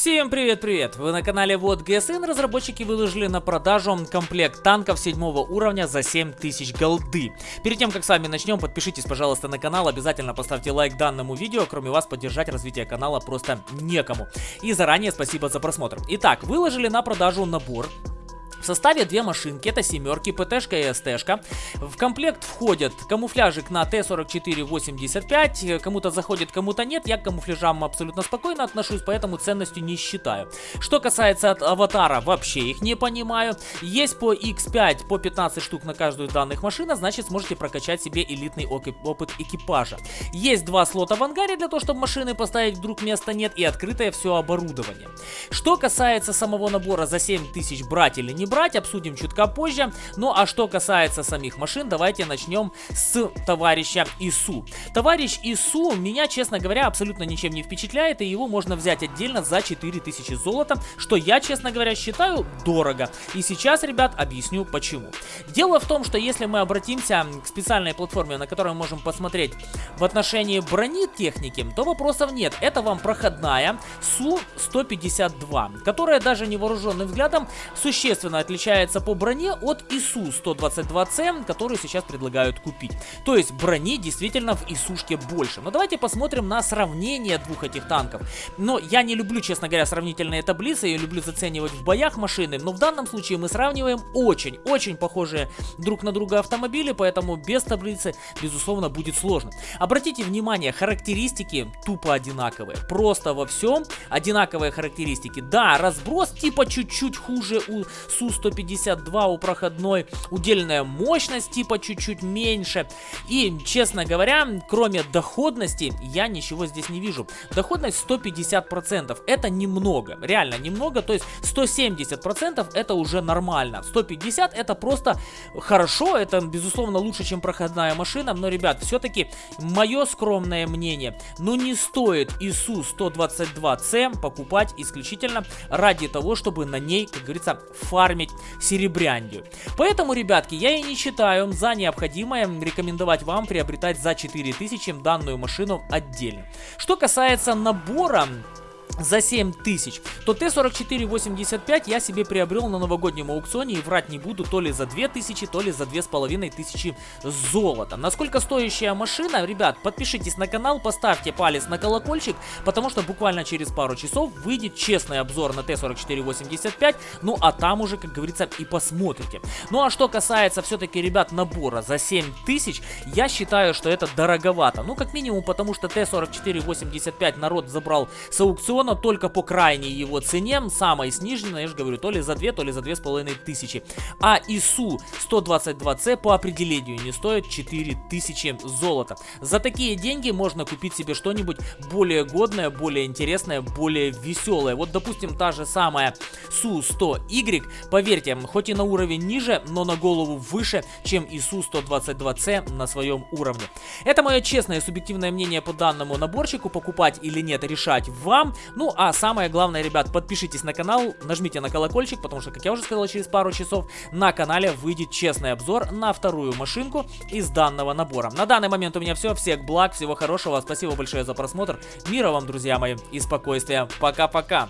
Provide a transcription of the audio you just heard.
Всем привет-привет! Вы на канале Вот ГСН. Разработчики выложили на продажу комплект танков 7 уровня за 7000 голды. Перед тем, как с вами начнем, подпишитесь, пожалуйста, на канал. Обязательно поставьте лайк данному видео. Кроме вас, поддержать развитие канала просто некому. И заранее спасибо за просмотр. Итак, выложили на продажу набор в составе две машинки, это семерки, ПТшка и СТшка. В комплект входят камуфляжик на Т-44-85, кому-то заходит, кому-то нет. Я к камуфляжам абсолютно спокойно отношусь, поэтому ценностью не считаю. Что касается от аватара, вообще их не понимаю. Есть по X5 по 15 штук на каждую из данных машин, значит сможете прокачать себе элитный опыт экипажа. Есть два слота в ангаре для того, чтобы машины поставить, вдруг места нет, и открытое все оборудование. Что касается самого набора за 7000 брать или не брать, обсудим чутка позже. Ну а что касается самих машин, давайте начнем с товарища ИСУ. Товарищ ИСУ меня, честно говоря, абсолютно ничем не впечатляет, и его можно взять отдельно за 4000 золота, что я, честно говоря, считаю дорого. И сейчас, ребят, объясню почему. Дело в том, что если мы обратимся к специальной платформе, на которой мы можем посмотреть в отношении брони техники, то вопросов нет. Это вам проходная СУ-152, которая даже невооруженным взглядом существенно отличается по броне от ИСУ 122C, который сейчас предлагают купить. То есть брони действительно в ИСУшке больше. Но давайте посмотрим на сравнение двух этих танков. Но я не люблю, честно говоря, сравнительные таблицы, я люблю заценивать в боях машины, но в данном случае мы сравниваем очень-очень похожие друг на друга автомобили, поэтому без таблицы, безусловно, будет сложно. Обратите внимание, характеристики тупо одинаковые. Просто во всем одинаковые характеристики. Да, разброс типа чуть-чуть хуже у Су-152 у проходной, удельная мощность типа чуть-чуть меньше. И, честно говоря, кроме доходности, я ничего здесь не вижу. Доходность 150%, это немного, реально немного, то есть 170% это уже нормально. 150 это просто хорошо, это безусловно лучше, чем проходная машина, но, ребят, все-таки мое скромное мнение, ну не стоит ИСУ 122C покупать исключительно ради того, чтобы на ней, как говорится, фармить фармить серебряндию. Поэтому, ребятки, я и не считаю за необходимое рекомендовать вам приобретать за 4000 данную машину отдельно. Что касается набора за 7 тысяч, то Т-4485 я себе приобрел на новогоднем аукционе и врать не буду, то ли за 2000, то ли за 2500 золота. Насколько стоящая машина, ребят, подпишитесь на канал, поставьте палец на колокольчик, потому что буквально через пару часов выйдет честный обзор на Т-4485, ну а там уже, как говорится, и посмотрите. Ну а что касается все-таки, ребят, набора за 7 тысяч, я считаю, что это дороговато. Ну, как минимум, потому что Т-4485 народ забрал с аукциона, но только по крайней его цене, самой сниженной, я же говорю, то ли за 2, то ли за 2,5 тысячи. А ИСУ 122C по определению не стоит 4000 золота. За такие деньги можно купить себе что-нибудь более годное, более интересное, более веселое. Вот, допустим, та же самая Су-100Y, поверьте, хоть и на уровень ниже, но на голову выше, чем ИСУ 122C на своем уровне. Это мое честное субъективное мнение по данному наборчику, покупать или нет, решать вам. Ну, а самое главное, ребят, подпишитесь на канал, нажмите на колокольчик, потому что, как я уже сказал, через пару часов на канале выйдет честный обзор на вторую машинку из данного набора. На данный момент у меня все. Всех благ, всего хорошего. Спасибо большое за просмотр. Мира вам, друзья мои, и спокойствия. Пока-пока.